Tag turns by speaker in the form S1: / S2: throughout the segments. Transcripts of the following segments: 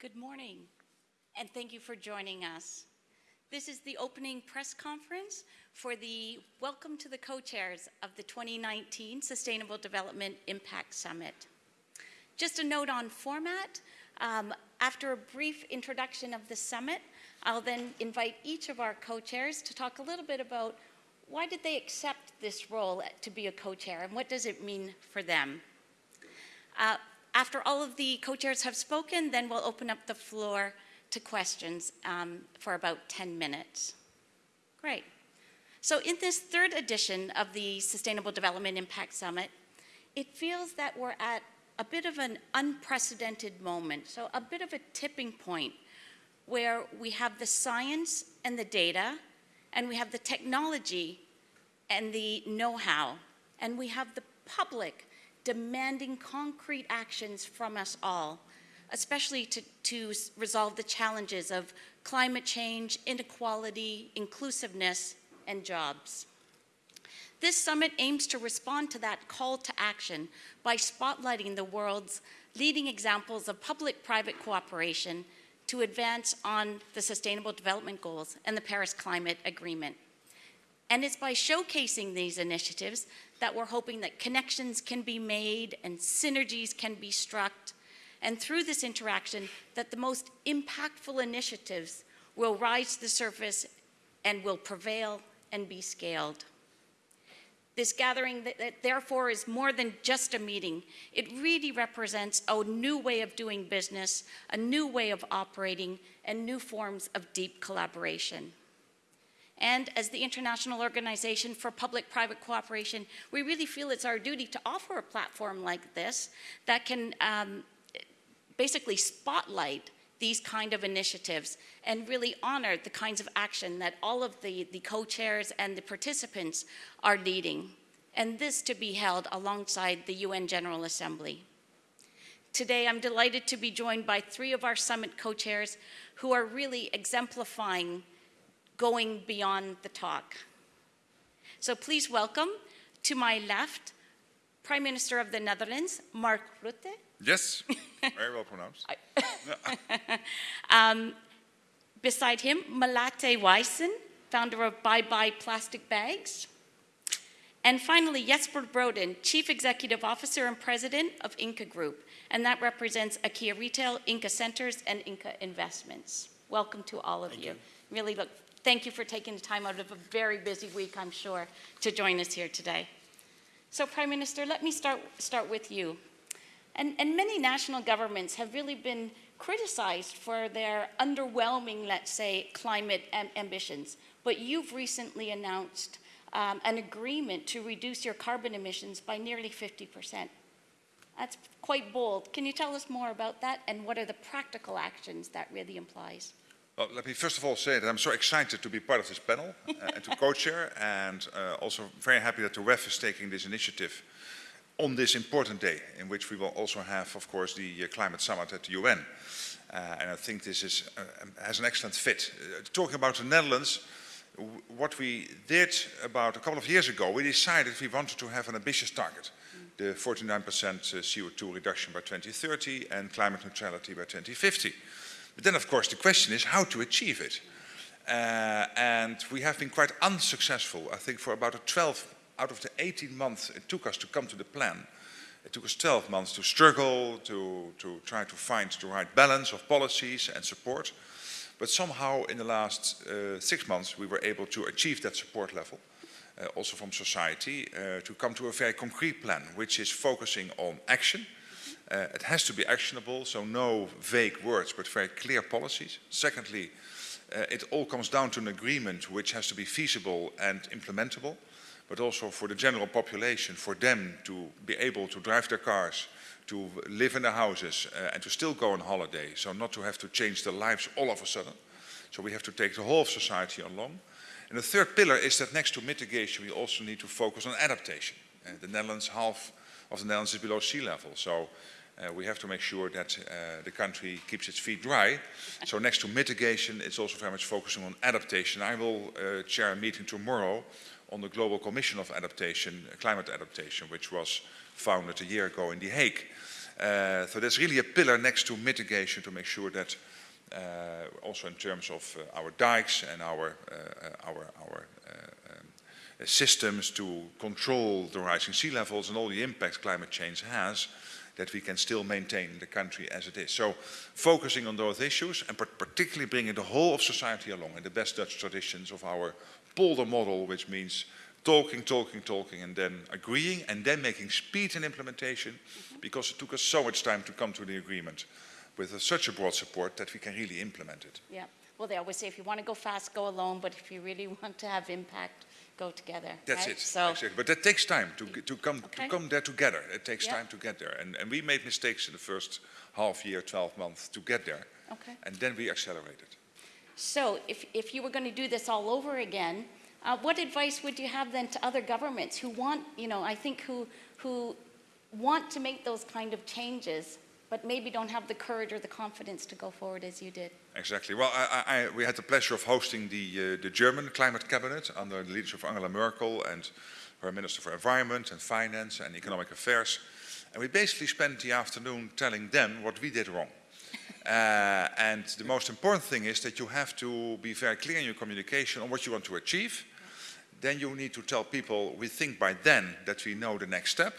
S1: Good morning, and thank you for joining us. This is the opening press conference for the Welcome to the Co-Chairs of the 2019 Sustainable Development Impact Summit. Just a note on format, um, after a brief introduction of the summit, I'll then invite each of our co-chairs to talk a little bit about why did they accept this role to be a co-chair and what does it mean for them. Uh, after all of the co-chairs have spoken, then we'll open up the floor to questions um, for about 10 minutes. Great. So in this third edition of the Sustainable Development Impact Summit, it feels that we're at a bit of an unprecedented moment, so a bit of a tipping point where we have the science and the data, and we have the technology and the know-how, and we have the public demanding concrete actions from us all, especially to, to resolve the challenges of climate change, inequality, inclusiveness, and jobs. This summit aims to respond to that call to action by spotlighting the world's leading examples of public-private cooperation to advance on the Sustainable Development Goals and the Paris Climate Agreement. And it's by showcasing these initiatives that we're hoping that connections can be made and synergies can be struck. And through this interaction, that the most impactful initiatives will rise to the surface and will prevail and be scaled. This gathering, therefore, is more than just a meeting. It really represents a new way of doing business, a new way of operating, and new forms of deep collaboration. And as the International Organization for Public-Private Cooperation, we really feel it's our duty to offer a platform like this that can um, basically spotlight these kind of initiatives and really honor the kinds of action that all of the, the co-chairs and the participants are leading. And this to be held alongside the UN General Assembly. Today, I'm delighted to be joined by three of our summit co-chairs who are really exemplifying going beyond the talk. So please welcome to my left, Prime Minister of the Netherlands, Mark Rutte.
S2: Yes, very well pronounced.
S1: um, beside him, Melati Wijsen, founder of Bye Bye Plastic Bags. And finally, Jesper Brodin, Chief Executive Officer and President of Ingka Group, and that represents IKEA Retail, Ingka Centers, and Ingka Investments. Welcome to all of you. you. Really look Thank you for taking the time out of a very busy week, I'm sure, to join us here today. So Prime Minister, let me start, start with you. And, and many national governments have really been criticized for their underwhelming, let's say, climate am ambitions. But you've recently announced um, an agreement to reduce your carbon emissions by nearly 50%. That's quite bold. Can you tell us more about that and what are the practical actions that really implies?
S2: Well, let me first of all say that I'm so excited to be part of this panel uh, and to co-chair and uh, also very happy that the WEF is taking this initiative on this important day in which we will also have, of course, the uh, climate summit at the UN. Uh, and I think this is, uh, has an excellent fit. Uh, talking about the Netherlands, what we did about a couple of years ago, we decided we wanted to have an ambitious target. The 49% CO2 reduction by 2030 and climate neutrality by 2050. But then, of course, the question is how to achieve it. Uh, and we have been quite unsuccessful, I think, for about a 12 out of the 18 months it took us to come to the plan. It took us 12 months to struggle, to, to try to find the right balance of policies and support. But somehow in the last uh, six months we were able to achieve that support level, uh, also from society, uh, to come to a very concrete plan, which is focusing on action, uh, it has to be actionable, so no vague words, but very clear policies. Secondly, uh, it all comes down to an agreement which has to be feasible and implementable, but also for the general population, for them to be able to drive their cars, to live in their houses uh, and to still go on holiday, so not to have to change their lives all of a sudden. So we have to take the whole of society along. And the third pillar is that next to mitigation, we also need to focus on adaptation. The Netherlands, half of the Netherlands is below sea level. So uh, we have to make sure that uh, the country keeps its feet dry. So next to mitigation, it's also very much focusing on adaptation. I will uh, chair a meeting tomorrow on the Global Commission of Adaptation, Climate Adaptation, which was founded a year ago in The Hague. Uh, so that's really a pillar next to mitigation to make sure that uh, also in terms of uh, our dikes and our, uh, our, our uh, um, systems to control the rising sea levels and all the impacts climate change has, that we can still maintain the country as it is. So focusing on those issues and particularly bringing the whole of society along in the best Dutch traditions of our polder model, which means talking, talking, talking, and then agreeing, and then making speed in implementation, mm -hmm. because it took us so much time to come to the agreement with a, such a broad support that we can really implement it.
S1: Yeah. Well, they always say if you want to go fast, go alone, but if you really want to have impact, go together.
S2: That's
S1: right?
S2: it.
S1: So,
S2: exactly. But that takes time to, to, come,
S1: Okay.
S2: to come there together. It takes
S1: Yeah.
S2: time to get there. And, and we made mistakes in the first half year, 12 months to get there.
S1: Okay.
S2: And then we accelerated.
S1: so if, if you were going to do this all over again, uh, what advice would you have then to other governments who want, you know, I think who, who want to make those kind of changes, but maybe don't have the courage or the confidence to go forward as you did?
S2: Exactly. Well, I, I, we had the pleasure of hosting the, uh, the German climate cabinet under the leadership of Angela Merkel and her Minister for Environment and Finance and Economic Affairs. And we basically spent the afternoon telling them what we did wrong. Uh, and the most important thing is that you have to be very clear in your communication on what you want to achieve. Then you need to tell people, we think by then that we know the next step.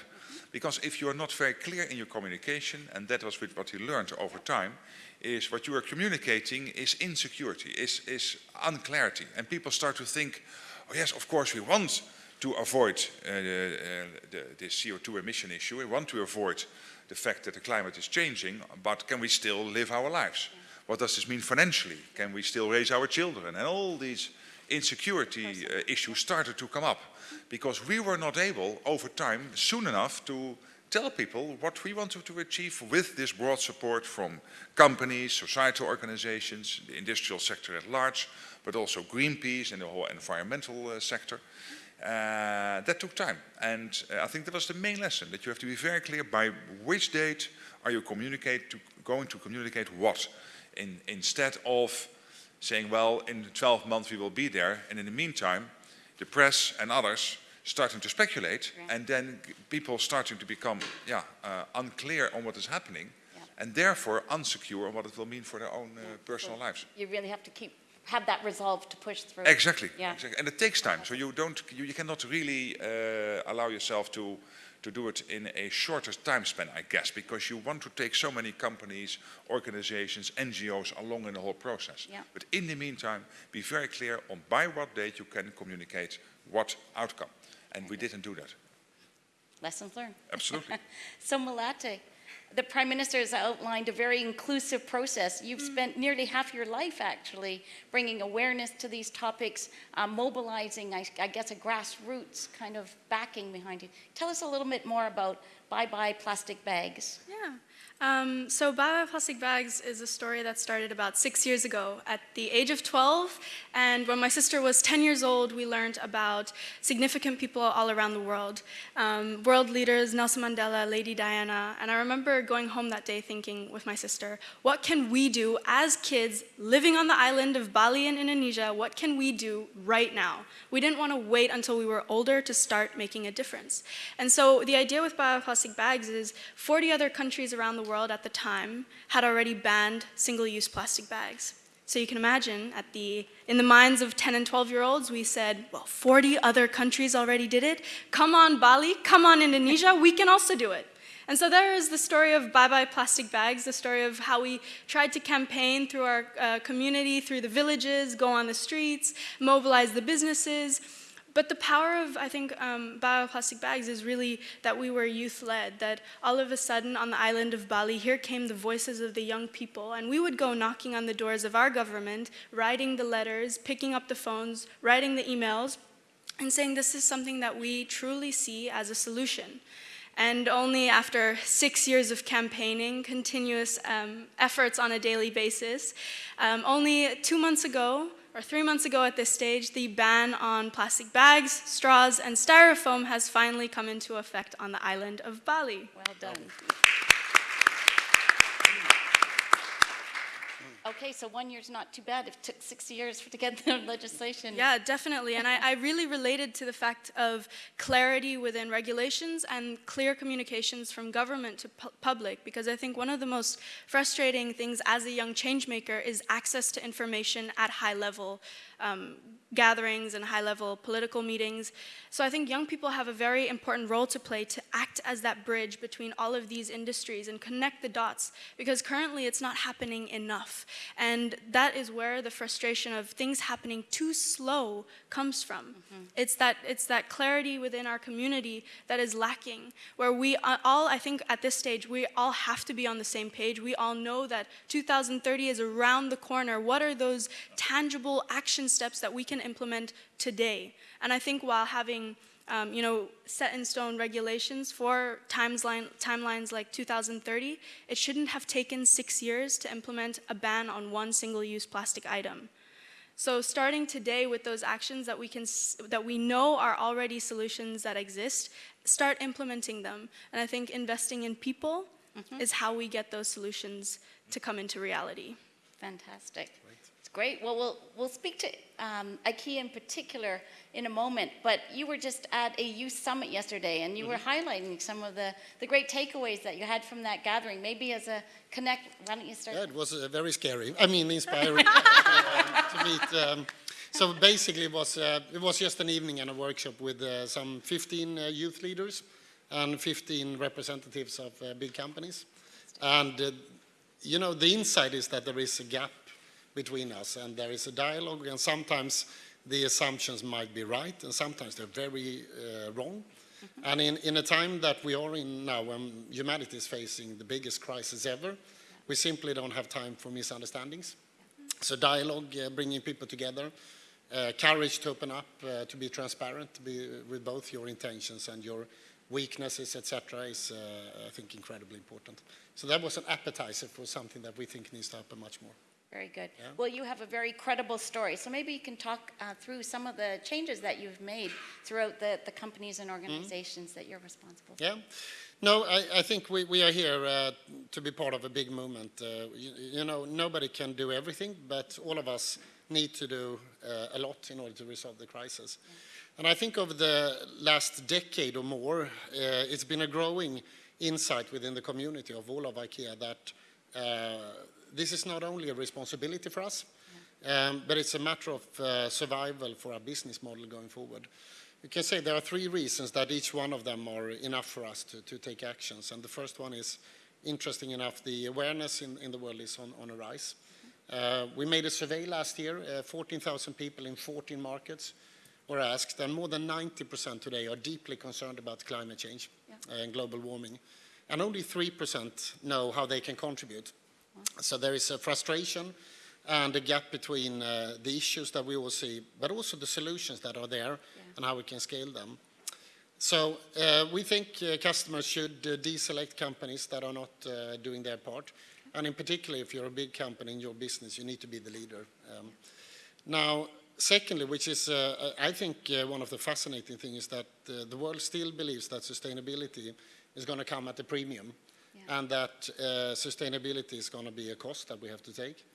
S2: Because if you are not very clear in your communication, and that was what we learned over time, is what you are communicating is insecurity, is, is unclarity. And people start to think, oh yes, of course we want to avoid uh, the, the, the CO2 emission issue, we want to avoid the fact that the climate is changing, but can we still live our lives? What does this mean financially? Can we still raise our children? And all these insecurity uh, issues started to come up because we were not able over time soon enough to tell people what we wanted to achieve with this broad support from companies, societal organizations, the industrial sector at large, but also Greenpeace and the whole environmental uh, sector. Uh, that took time. And uh, I think that was the main lesson, that you have to be very clear by which date are you communicate to, going to communicate what, in, instead of saying, well, in 12 months we will be there, and in the meantime, the press and others starting to speculate, and then people starting to become yeah, uh, unclear on what is happening,
S1: Yeah.
S2: and therefore unsecure on what it will mean for their own uh, personal
S1: So
S2: lives.
S1: You really have to keep, have that resolve to push through.
S2: Exactly.
S1: Yeah.
S2: exactly. And it takes time. So you don't, you, you cannot really uh, allow yourself to to do it in a shorter time span, I guess, because you want to take so many companies, organizations, NGOs along in the whole process.
S1: Yeah.
S2: But in the meantime, be very clear on by what date you can communicate what outcome. And we didn't do that.
S1: Lessons learned.
S2: Absolutely.
S1: So Melati, the Prime Minister has outlined a very inclusive process. You've spent nearly half your life actually bringing awareness to these topics, uh, mobilizing, I, I guess, a grassroots kind of backing behind you. Tell us a little bit more about Bye Bye Plastic Bags.
S3: Yeah. Um, so Bye Bye Plastic Bags is a story that started about six years ago at the age of 12. And when my sister was 10 years old, we learned about significant people all around the world. Um, world leaders, Nelson Mandela, Lady Diana. And I remember going home that day thinking with my sister, what can we do as kids living on the island of Bali in Indonesia? What can we do right now? We didn't want to wait until we were older to start making a difference. And so the idea with Bye Bye Plastic Bags is 40 other countries around the world at the time had already banned single-use plastic bags. So you can imagine, at the, in the minds of 10 and 12 year olds, we said, well, 40 other countries already did it. Come on, Bali, come on, Indonesia, we can also do it. And so there is the story of Bye Bye Plastic Bags, the story of how we tried to campaign through our uh, community, through the villages, go on the streets, mobilize the businesses. But the power of, I think, um, Bye Bye Plastic Bags is really that we were youth-led, that all of a sudden on the island of Bali, here came the voices of the young people, and we would go knocking on the doors of our government, writing the letters, picking up the phones, writing the emails, and saying this is something that we truly see as a solution. And only after six years of campaigning, continuous um, efforts on a daily basis, um, only two months ago, or three months ago at this stage, the ban on plastic bags, straws, and styrofoam has finally come into effect on the island of Bali.
S1: Well done. Okay, so one year's not too bad. It took six years to get the legislation.
S3: Yeah, definitely. And I, I really related to the fact of clarity within regulations and clear communications from government to pu- public because I think one of the most frustrating things as a young change maker is access to information at high level um, gatherings and high level political meetings. So I think young people have a very important role to play to act as that bridge between all of these industries and connect the dots because currently it's not happening enough. And that is where the frustration of things happening too slow comes from. It's that it's that clarity within our community that is lacking where we all I think at this stage we all have to be on the same page. We all know that 2030 is around the corner. What are those tangible action steps that we can implement today? And I think while having um, you know, set in stone regulations for timeline, timelines like 2030, it shouldn't have taken six years to implement a ban on one single-use plastic item. So starting today with those actions that we can that we know are already solutions that exist, start implementing them. And I think investing in people is how we get those solutions to come into reality.
S1: Fantastic. Great. Well, we'll, we'll speak to um, IKEA in particular in a moment, but you were just at a youth summit yesterday and you were highlighting some of the, the great takeaways that you had from that gathering. Maybe as a connect, why don't you start?
S4: Yeah, it was uh, very scary. I mean, inspiring to meet. Um, so basically, it was uh, it was just an evening and a workshop with uh, some 15 uh, youth leaders and 15 representatives of uh, big companies. And uh, you know, the insight is that there is a gap between us, and there is a dialogue, and sometimes the assumptions might be right, and sometimes they're very uh, wrong. And in, in a time that we are in now, when humanity is facing the biggest crisis ever, we simply don't have time for misunderstandings. So dialogue, uh, bringing people together, uh, courage to open up, uh, to be transparent, to be with both your intentions and your weaknesses, etc., is, uh, I think, incredibly important. So that was an appetizer for something that we think needs to happen much more.
S1: Very good.
S4: Yeah.
S1: Well, you have a very credible story, so maybe you can talk uh, through some of the changes that you've made throughout the, the companies and organizations that you're responsible for.
S4: Yeah. No, I, I think we, we are here uh, to be part of a big movement. Uh, you, you know, nobody can do everything, but all of us need to do uh, a lot in order to resolve the crisis. And I think over the last decade or more, uh, it's been a growing insight within the community of all of IKEA that uh, this is not only a responsibility for us, um, but it's a matter of uh, survival for our business model going forward. You can say there are three reasons that each one of them are enough for us to, to take actions. And the first one is, interesting enough, the awareness in, in the world is on, on a rise. Uh, we made a survey last year, uh, 14,000 people in 14 markets were asked, and more than 90% today are deeply concerned about climate change
S1: Yeah.
S4: and global warming. And only 3% know how they can contribute. So there is a frustration and a gap between uh, the issues that we all see, but also the solutions that are there and how we can scale them. So uh, we think uh, customers should uh, deselect companies that are not uh, doing their part. And in particular, if you're a big company in your business, you need to be the leader. Um, now, secondly, which is, uh, I think, uh, one of the fascinating things is that uh, the world still believes that sustainability is going to come at a premium
S1: Yeah.
S4: and that uh, sustainability is going to be a cost that we have to take.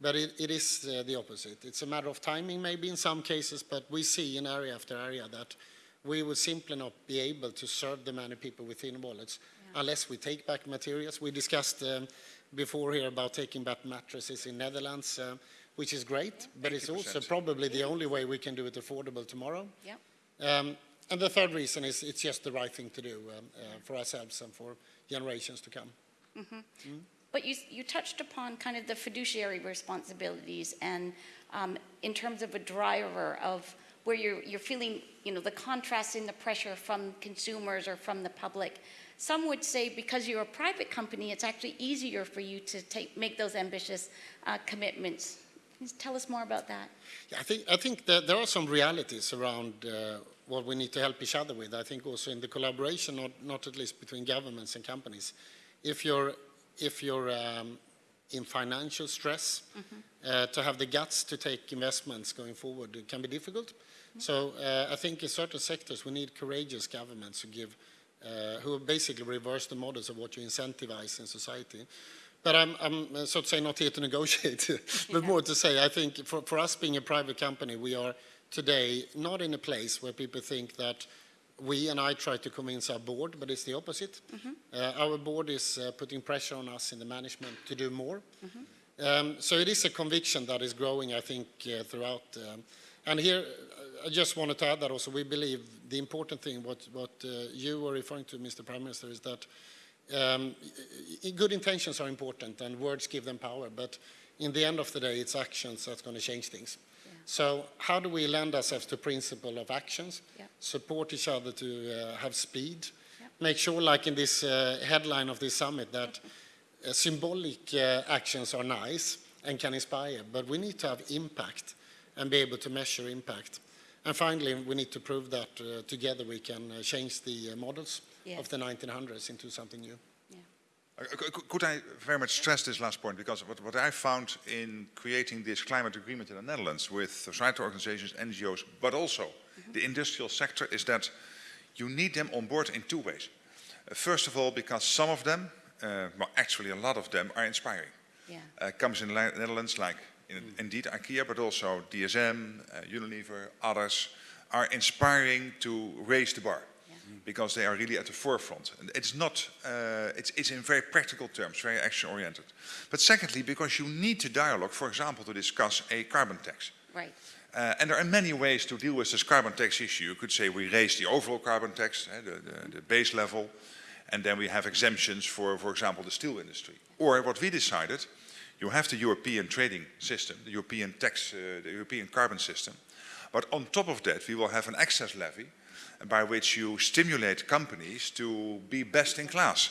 S4: But it, it is uh, the opposite. It's a matter of timing, maybe in some cases, but we see in area after area that we will simply not be able to serve the many people within wallets unless we take back materials. We discussed um, before here about taking back mattresses in Netherlands, uh, which is great, but it's also probably the only way we can do it affordable tomorrow.
S1: Yep.
S4: Um, and the third reason is it's just the right thing to do um, uh, for ourselves and for generations to come.
S1: But you, you touched upon kind of the fiduciary responsibilities and um, in terms of a driver of where you're, you're feeling, you know, the contrast in the pressure from consumers or from the public. Some would say because you're a private company, it's actually easier for you to take, make those ambitious uh, commitments. Tell us more about that?
S4: Yeah, I think, I think that there are some realities around uh, what we need to help each other with. I think also in the collaboration, not, not at least between governments and companies. If you're, if you're um, in financial stress, uh, to have the guts to take investments going forward it can be difficult. So uh, I think in certain sectors we need courageous governments who give, uh, who basically reverse the models of what you incentivize in society. But I'm, I'm, uh, so to say, not here to negotiate, but more to say, I think for, for us being a private company, we are today not in a place where people think that we and I try to convince our board, but it's the opposite. Uh, our board is uh, putting pressure on us in the management to do more. Um, so it is a conviction that is growing, I think, uh, throughout. Um, and here, uh, I just wanted to add that also we believe the important thing, what, what uh, you were referring to, Mr. Prime Minister, is that um, good intentions are important and words give them power, but in the end of the day, it's actions that's going to change things. So how do we lend ourselves to principle of actions,
S1: Yeah.
S4: support each other to uh, have speed,
S1: Yeah.
S4: make sure, like in this uh, headline of this summit, that uh, symbolic uh, actions are nice and can inspire, but we need to have impact and be able to measure impact. And finally, we need to prove that uh, together we can uh, change the models
S1: Yes.
S4: of the 1900s into something new.
S2: Uh, c- c- Could I very much stress this last point? Because what, what I found in creating this climate agreement in the Netherlands with societal organizations, NGOs, but also the industrial sector, is that you need them on board in two ways. Uh, first of all, because some of them, uh, well, actually a lot of them, are inspiring.
S1: Yeah.
S2: Uh, comes in the Netherlands, like in, indeed IKEA, but also DSM, uh, Unilever, others, are inspiring to raise the bar because they are really at the forefront. And it's not, uh, it's, it's in very practical terms, very action oriented. But secondly, because you need to dialogue, for example, to discuss a carbon tax.
S1: Right.
S2: Uh, and there are many ways to deal with this carbon tax issue. You could say we raise the overall carbon tax, eh, the, the, the base level, and then we have exemptions for, for example, the steel industry. Or what we decided, you have the European trading system, the European tax, uh, the European carbon system. But on top of that, we will have an excess levy by which you stimulate companies to be best in class.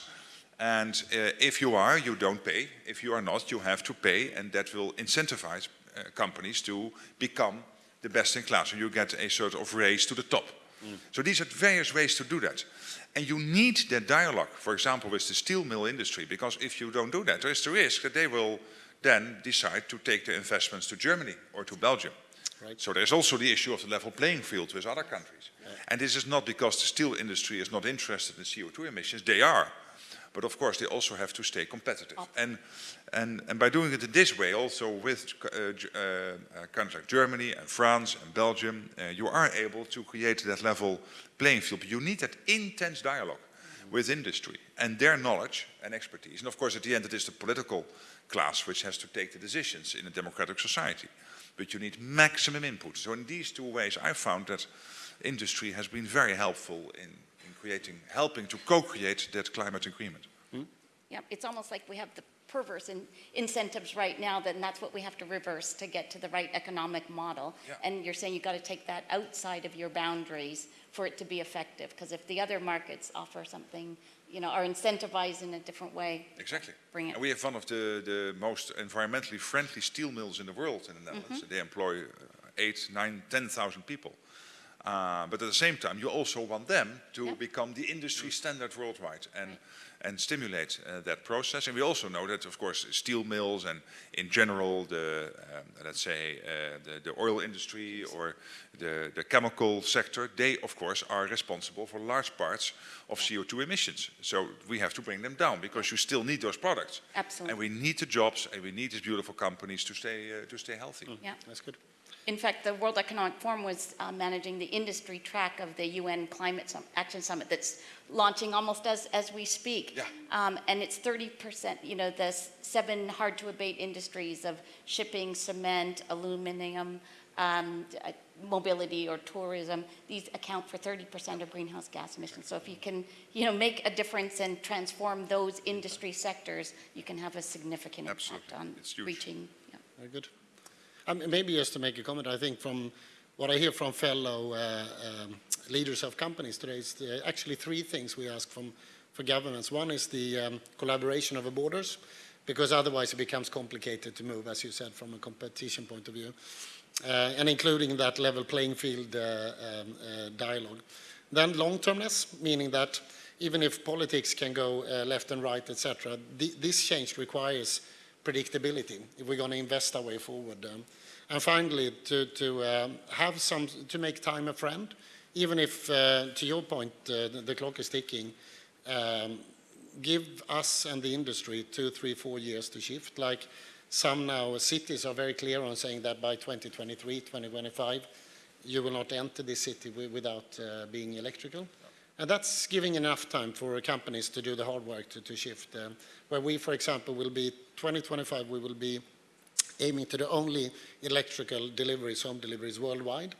S2: And uh, if you are, you don't pay. If you are not, you have to pay, and that will incentivize uh, companies to become the best in class. So you get a sort of race to the top. So these are various ways to do that. And you need that dialogue, for example, with the steel mill industry, because if you don't do that, there is the risk that they will then decide to take their investments to Germany or to Belgium.
S4: Right.
S2: So there's also the issue of the level playing field with other countries. And this is not because the steel industry is not interested in CO2 emissions, they are. But of course, they also have to stay competitive. And, and, and by doing it in this way, also with uh, uh, uh, countries like Germany and France and Belgium, uh, you are able to create that level playing field. But you need that intense dialogue with industry and their knowledge and expertise. And of course, at the end, it is the political class which has to take the decisions in a democratic society. But you need maximum input. So in these two ways, I found that industry has been very helpful in, in creating, helping to co-create that climate agreement. Hmm?
S1: Yeah, it's almost like we have the perverse in incentives right now, then that's what we have to reverse to get to the right economic model.
S2: Yeah.
S1: And you're saying you've got to take that outside of your boundaries for it to be effective, because if the other markets offer something, you know, are incentivized in a different way,
S2: Exactly.
S1: Bring it.
S2: And we have one of the, the most environmentally friendly steel mills in the world in the Netherlands. They employ uh, eight, nine, ten thousand people. Uh, but at the same time, you also want them to
S1: Yeah.
S2: become the industry standard worldwide and, and stimulate uh, that process. And we also know that, of course, steel mills and in general, the, um, let's say, uh, the, the oil industry or the, the chemical sector, they, of course, are responsible for large parts of CO2 emissions. So we have to bring them down because you still need those products.
S1: Absolutely.
S2: And we need the jobs and we need these beautiful companies to stay, uh, to stay healthy.
S1: yeah.
S4: That's good.
S1: In fact, the World Economic Forum was uh, managing the industry track of the UN Climate Sum- Action Summit that's launching almost as, as we speak.
S2: Yeah.
S1: Um, and it's 30%, you know, the seven hard to abate industries of shipping, cement, aluminum, um, uh, mobility or tourism, these account for 30% of greenhouse gas emissions. So if you can, you know, make a difference and transform those industry sectors, you can have a significant impact on reaching. yeah.
S4: Very good. Maybe just to make a comment, I think from what I hear from fellow uh, um, leaders of companies today is the, actually three things we ask from for governments. One is the um, collaboration over borders, because otherwise it becomes complicated to move, as you said, from a competition point of view, uh, and including that level playing field uh, um, uh, dialogue. Then long-termness, meaning that even if politics can go uh, left and right, etc., th- this change requires predictability if we're going to invest our way forward. Um, and finally, to, to um, have some, to make time a friend, even if, uh, to your point, uh, the, the clock is ticking, um, give us and the industry two, three, four years to shift. Like some now cities are very clear on saying that by 2023, 2025, you will not enter this city wi- without uh, being electrical. And that's giving enough time for companies to do the hard work to, to shift. Um, where we, for example, will be 2025, we will be aiming to the only electrical deliveries, home deliveries worldwide.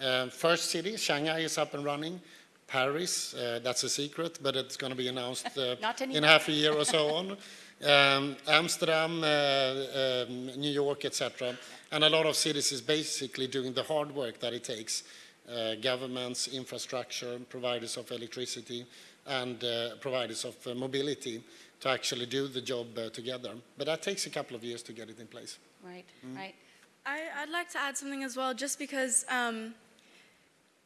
S4: Uh, first city, Shanghai is up and running. Paris, uh, that's a secret, but it's going to be announced uh, in half a year or so on. Um, Amsterdam, uh, um, New York, etc. And a lot of cities is basically doing the hard work that it takes. Uh, governments, infrastructure, providers of electricity, and uh, providers of mobility to actually do the job together. But that takes a couple of years to get it in place.
S1: Right,
S4: Mm.
S1: right.
S3: I, I'd like to add something as well, just because um,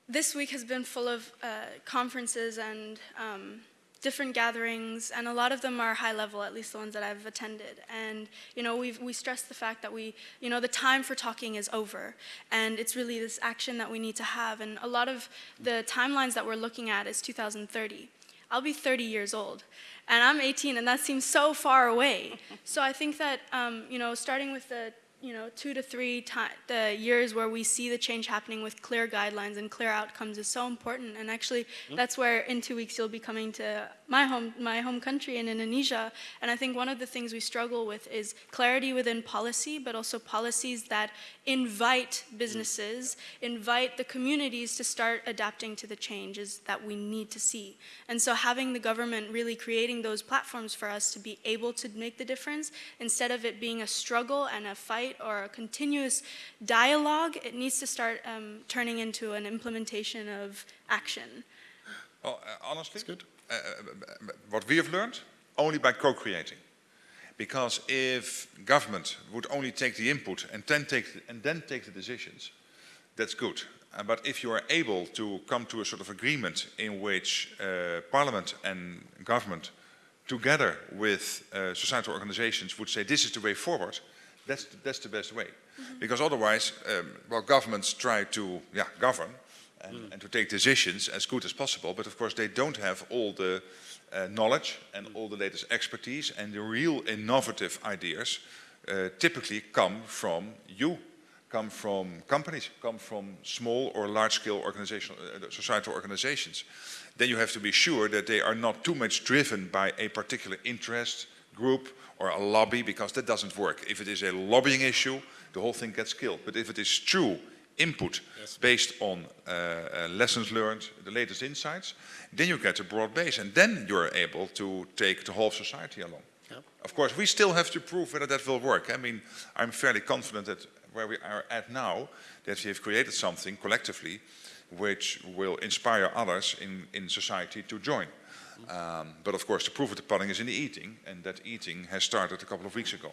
S3: this week has been full of uh, conferences and um, different gatherings, and a lot of them are high level, at least the ones that I've attended. And you know, we've we stress the fact that we, you know, the time for talking is over, and it's really this action that we need to have. And a lot of the timelines that we're looking at is 2030. I'll be 30 years old, and I'm 18, and that seems so far away. so I think that um, you know, starting with the you know, two to three the years where we see the change happening with clear guidelines and clear outcomes is so important. And actually, that's where in two weeks you'll be coming to my home, my home country in Indonesia. And I think one of the things we struggle with is clarity within policy, but also policies that invite businesses, invite the communities to start adapting to the changes that we need to see. And so having the government really creating those platforms for us to be able to make the difference, instead of it being a struggle and a fight or a continuous dialogue, it needs to start um, turning into an implementation of action.
S2: Well, uh, honestly,
S4: That's good.
S2: Uh, what we have learned, only by co-creating. Because if government would only take the input and then take, the, and then take the decisions, that's good. Uh, but if you are able to come to a sort of agreement in which uh, parliament and government together with uh, societal organizations would say this is the way forward, that's the, that's the best way. Because otherwise, um, well, governments try to yeah, govern and, and to take decisions as good as possible, but of course they don't have all the uh, knowledge and all the latest expertise and the real innovative ideas uh, typically come from you, come from companies, come from small or large-scale organizational, uh, societal organizations. Then you have to be sure that they are not too much driven by a particular interest group or a lobby, because that doesn't work. If it is a lobbying issue, the whole thing gets killed. But if it is true input based on uh, uh, lessons learned, the latest insights, then you get a broad base, and then you're able to take the whole society along.
S4: Yeah.
S2: Of course, we still have to prove whether that will work. I mean, I'm fairly confident that where we are at now, that we have created something collectively which will inspire others in, in society to join. Um, but of course, the proof of the pudding is in the eating, and that eating has started a couple of weeks ago.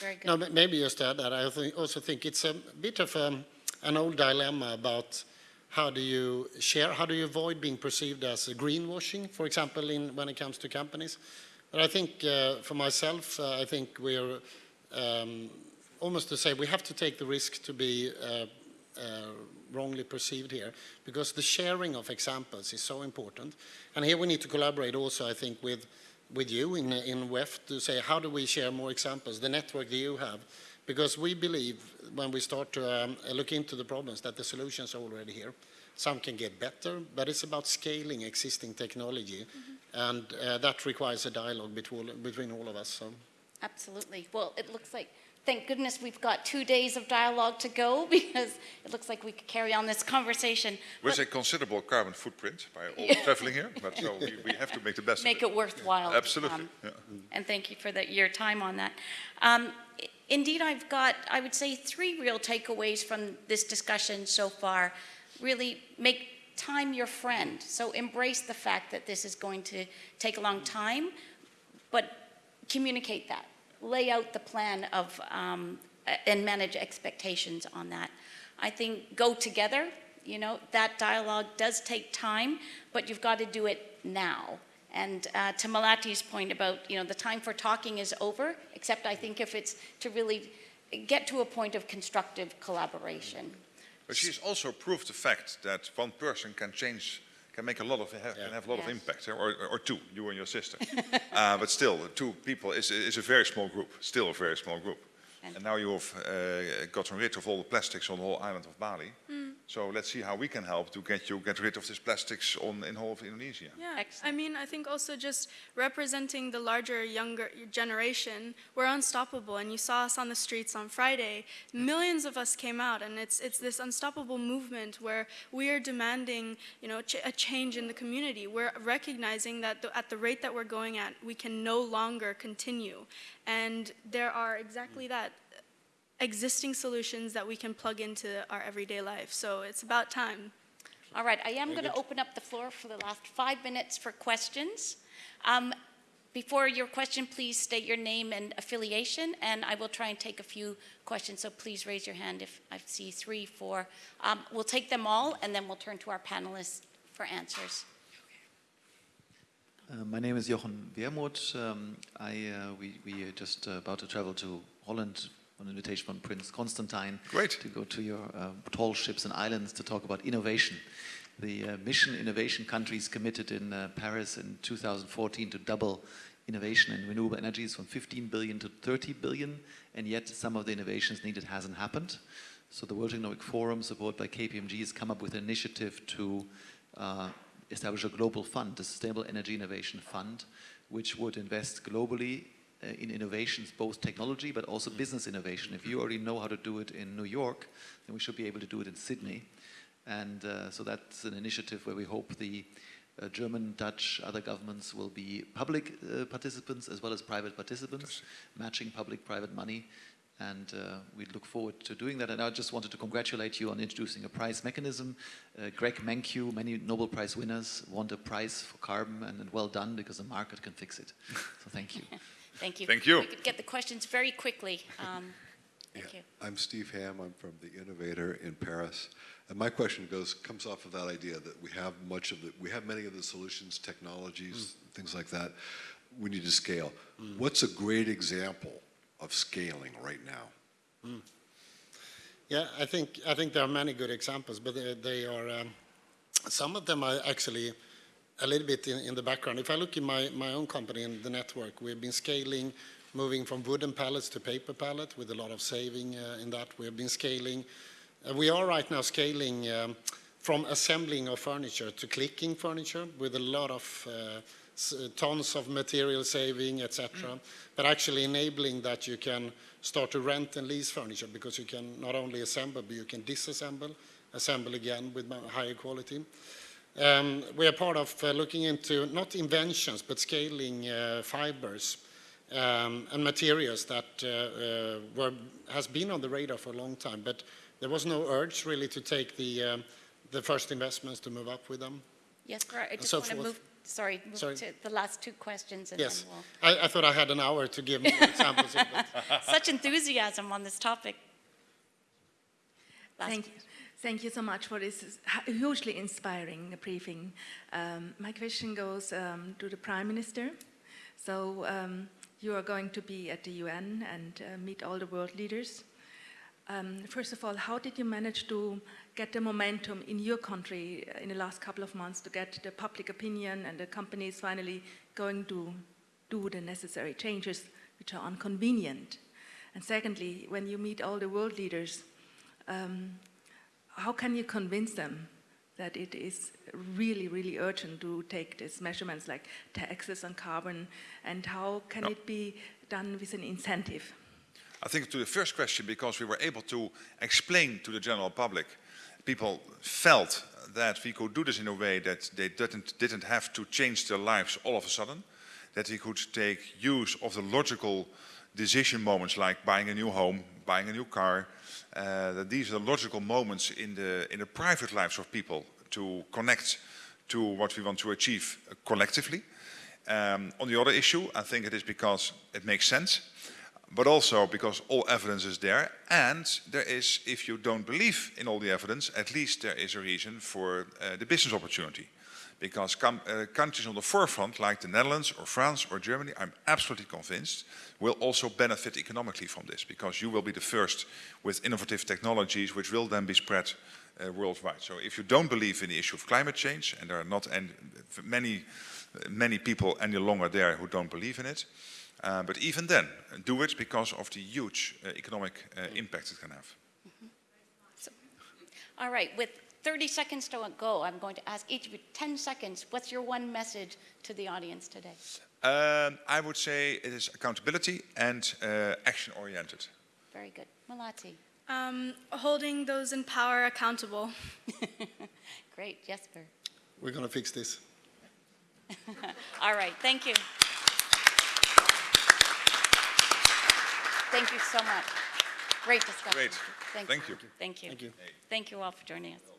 S1: Very good.
S4: No, maybe just to add that, I thi- also think it's a bit of um, an old dilemma about how do you share, how do you avoid being perceived as greenwashing, for example, in, when it comes to companies. But I think uh, for myself, uh, I think we're um, almost to say we have to take the risk to be uh, uh, wrongly perceived here because the sharing of examples is so important. And here we need to collaborate also, I think, with with you in, in WEF to say how do we share more examples, the network that you have, because we believe when we start to um, look into the problems that the solutions are already here. Some can get better, but it's about scaling existing technology, and uh, that requires a dialogue between, between all of us. So.
S1: Absolutely. Well, it looks like, thank goodness we've got two days of dialogue to go because it looks like we could carry on this conversation.
S2: With
S1: But
S2: a considerable carbon footprint by all traveling here, but so we, we have to make the best
S1: Make
S2: of
S1: it worthwhile. to
S2: Absolutely.
S1: come.
S2: yeah.
S1: And thank you for that, your time on that. Um, Indeed, I've got, I would say, three real takeaways from this discussion so far. Really, make time your friend. So embrace the fact that this is going to take a long time, but communicate that. Lay out the plan of, um, and manage expectations on that. I think go together, you know, that dialogue does take time, but you've got to do it now. And uh, to Melati's point about, you know, the time for talking is over, except I think if it's to really get to a point of constructive collaboration.
S2: But she's also proved the fact that one person can change can make a lot of have, can have a lot of impact, or, or two, you and your sister. uh, but still, two people is is a very small group. Still a very small group.
S1: And-
S2: And now you have uh, gotten rid of all the plastics on the whole island of Bali. So let's see how we can help to get you get rid of this plastics on in whole of Indonesia.
S3: Yeah, I mean, I think also just representing the larger, younger generation, we're unstoppable. And you saw us on the streets on Friday. Millions of us came out, and it's it's this unstoppable movement where we are demanding, you know, ch- a change in the community. We're recognizing that the, at the rate that we're going at, we can no longer continue. And there are exactly mm. that existing solutions that we can plug into our everyday life. So it's about time.
S1: All right, I am going to open up the floor for the last five minutes for questions. Um, Before your question, please state your name and affiliation, and I will try and take a few questions, so please raise your hand if I see three, four. Um, We'll take them all, and then we'll turn to our panelists for answers.
S5: Uh, my name is Jochen Wermuth. Um, I, uh, we, we are just uh, about to travel to Holland on invitation from Prince Constantijn
S2: Great.
S5: to go to your uh, tall ships and islands to talk about innovation. The uh, mission innovation countries committed in uh, Paris in 2014 to double innovation in renewable energies from 15 billion to 30 billion, and yet some of the innovations needed hasn't happened. So the World Economic Forum, supported by KPMG, has come up with an initiative to uh, establish a global fund, the Sustainable Energy Innovation Fund, which would invest globally in innovations, both technology but also business innovation. If you already know how to do it in New York, then we should be able to do it in Sydney. And uh, so that's an initiative where we hope the uh, German, Dutch, other governments will be public uh, participants as well as private participants, matching public-private money. And uh, we look forward to doing that. And I just wanted to congratulate you on introducing a prize mechanism. Uh, Greg Mankiw, many Nobel Prize winners, want a prize for carbon, and, and well done because the market can fix it. So thank you.
S1: Thank you.
S2: Thank you.
S1: We could get the questions very quickly. Um, Thank you.
S6: I'm Steve Ham. I'm from the Innovator in Paris. And my question goes comes off of that idea that we have much of the we have many of the solutions, technologies, things like that. We need to scale. What's a great example of scaling right now?
S4: Yeah, I think, I think there are many good examples, but they, they are, um, some of them are actually a little bit in, in the background. If I look in my, my own company in the network, we've been scaling, moving from wooden pallets to paper pallet with a lot of saving uh, in that. We have been scaling. Uh, we are right now scaling um, from assembling of furniture to clicking furniture with a lot of uh, s- tons of material saving, etc. But actually enabling that you can start to rent and lease furniture because you can not only assemble, but you can disassemble, assemble again with higher quality. Um, we are part of uh, looking into not inventions, but scaling uh, fibers um, and materials that uh, uh, were, has been on the radar for a long time, but there was no urge really to take the, um, the first investments to move up with them.
S1: Yes, sir, I just
S4: so
S1: want to move, sorry, move
S4: Sorry.
S1: to the last two questions, and then
S4: Yes,
S1: we'll...
S4: I, I thought I had an hour to give more examples of.
S1: Such enthusiasm on this topic. Last
S7: Thank you. Thank you so much for this hugely inspiring briefing. Um, my question goes um, to the Prime Minister. So um, you are going to be at the UN and uh, meet all the world leaders. Um, first of all, how did you manage to get the momentum in your country uh, in the last couple of months to get the public opinion and the companies finally going to do the necessary changes which are inconvenient? And secondly, when you meet all the world leaders, um, how can you convince them that it is really, really urgent to take these measurements like taxes on carbon, and how can
S2: No.
S7: it be done with an incentive?
S2: I think to the first question, because we were able to explain to the general public, people felt that we could do this in a way that they didn't, didn't have to change their lives all of a sudden, that we could take use of the logical decision moments like buying a new home, buying a new car, uh, that these are the logical moments in the, in the private lives of people to connect to what we want to achieve collectively. Um, on the other issue, I think it is because it makes sense but also because all evidence is there, and there is, if you don't believe in all the evidence, at least there is a reason for uh, the business opportunity. Because uh, countries on the forefront, like the Netherlands or France or Germany, I'm absolutely convinced, will also benefit economically from this, because you will be the first with innovative technologies which will then be spread uh, worldwide. So if you don't believe in the issue of climate change, and there are not any, many, many people any longer there who don't believe in it, uh, but even then, do it because of the huge uh, economic impact it can have.
S1: All right, with 30 seconds to go, I'm going to ask each of you 10 seconds. What's your one message to the audience today?
S2: Um, I would say it is accountability and uh, action-oriented.
S1: Very good. Melati.
S3: Um, holding those in power accountable.
S1: Great. Jesper.
S4: We're going to fix this.
S1: All right, thank you. Thank you so much. Great discussion.
S2: Great.
S1: Thank
S2: Thank you.
S1: Thank you.
S4: Thank you.
S1: Thank you all for joining us.